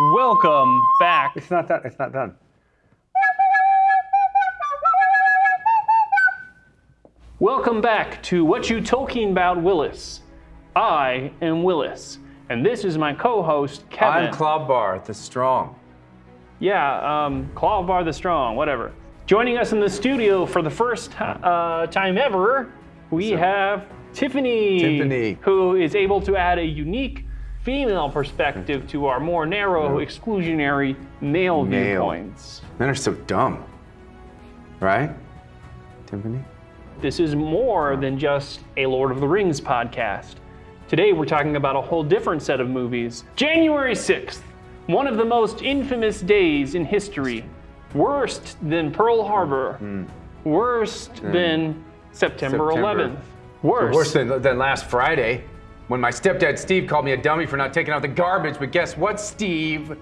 Welcome back. It's not done. It's not done. Welcome back to What You Talking About Willis. I am Willis, and this is my co-host Kevin. I'm Clawbar, the strong. yeah, um, Clawbar the Strong, whatever. Joining us in the studio for the first uh, time ever, we have Tiffany, Tiffany. who is able to add a unique female perspective to our more narrow, exclusionary male, Male. viewpoints. Men are so dumb. Right? Tiffany? This is more than just a Lord of the Rings podcast. Today we're talking about a whole different set of movies. January 6th, one of the most infamous days in history. Worst than Pearl Harbor. Hmm. Worst hmm. than September. September. 11th. Worse. Worse than, than last Friday when my stepdad Steve called me a dummy for not taking out the garbage. But guess what, Steve?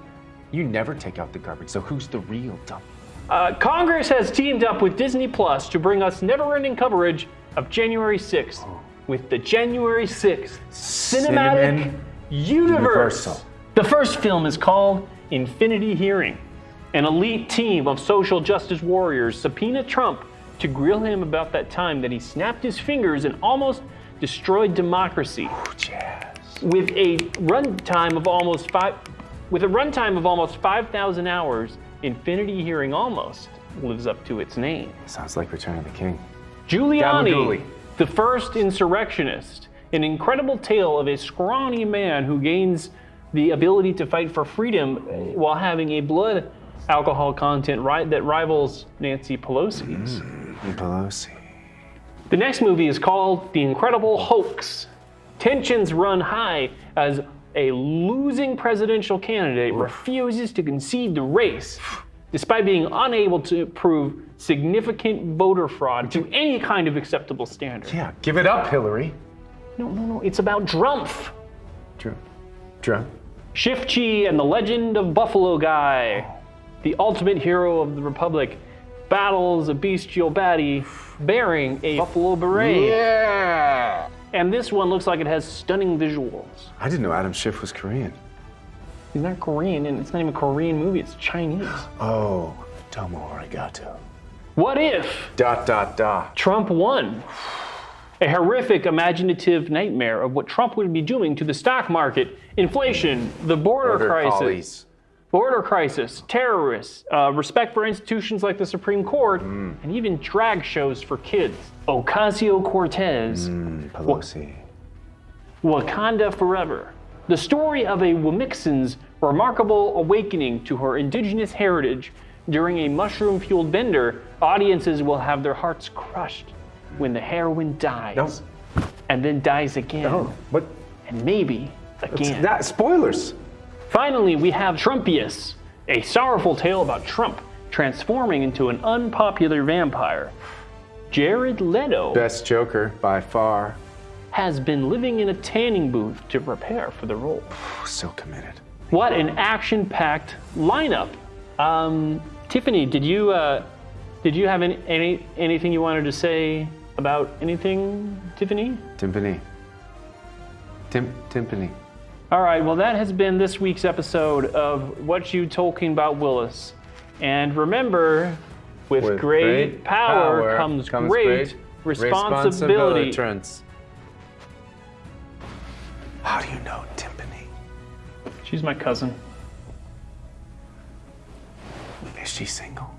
You never take out the garbage, so who's the real dummy? Uh, Congress has teamed up with Disney Plus to bring us never-ending coverage of January 6th with the January 6th Cinematic Cinnamon Universe. Universal. The first film is called Infinity Hearing. An elite team of social justice warriors subpoena Trump to grill him about that time that he snapped his fingers and almost destroyed democracy with a runtime of almost five with a runtime of almost 5,000 hours, Infinity Hearing almost lives up to its name. Sounds like Return of the King. Giuliani, the first insurrectionist, an incredible tale of a scrawny man who gains the ability to fight for freedom while having a blood alcohol content right that rivals Nancy Pelosi's. Mm, and Pelosi. The next movie is called The Incredible Hoax. Tensions run high as a losing presidential candidate refuses to concede the race despite being unable to prove significant voter fraud to any kind of acceptable standard. Yeah, give it up, Hillary. No, no, no, it's about Drumpf. True. True. Shifchi and the Legend of Buffalo Guy, the ultimate hero of the Republic, battles a bestial baddie bearing a buffalo beret. Yeah. And this one looks like it has stunning visuals. I didn't know Adam Schiff was Korean. He's not Korean, and it's not even a Korean movie, it's Chinese. Oh, Tomo Arigato. What if Dot dot dot. Trump won? A horrific imaginative nightmare of what Trump would be doing to the stock market, inflation, the border, Border crisis, collies. Border crisis, terrorists, uh, respect for institutions like the Supreme Court, Mm. and even drag shows for kids. Ocasio Cortez, Mm, Pelosi. Wakanda Forever. The story of a Wamixan's remarkable awakening to her indigenous heritage during a mushroom fueled bender, audiences will have their hearts crushed when the heroine dies. No. And then dies again. Oh, what? And maybe again. That spoilers. Finally, we have Trumpius, a sorrowful tale about Trump transforming into an unpopular vampire. Jared Leto Best Joker by far. has been living in a tanning booth to prepare for the role. So committed. What an action-packed lineup! Um, Tiffany, did you uh, did you have any, any anything you wanted to say about anything, Tiffany? Timpani. Tim Timpani. All right, well, that has been this week's episode of What You Talking About Willis. And remember, with, With great, power, comes, great, responsibility. responsibilities. How do you know Timpani? She's my cousin. Is she single?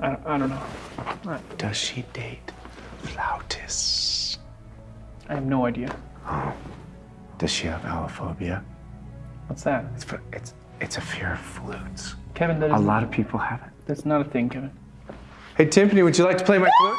I don't, I don't know. Does she date flautists? I have no idea. Does she have allophobia? What's that? It's for, it's it's a fear of flutes. Kevin, that A lot of people have it. that's not a thing, Kevin. Hey Timpani, would you like to play my flute?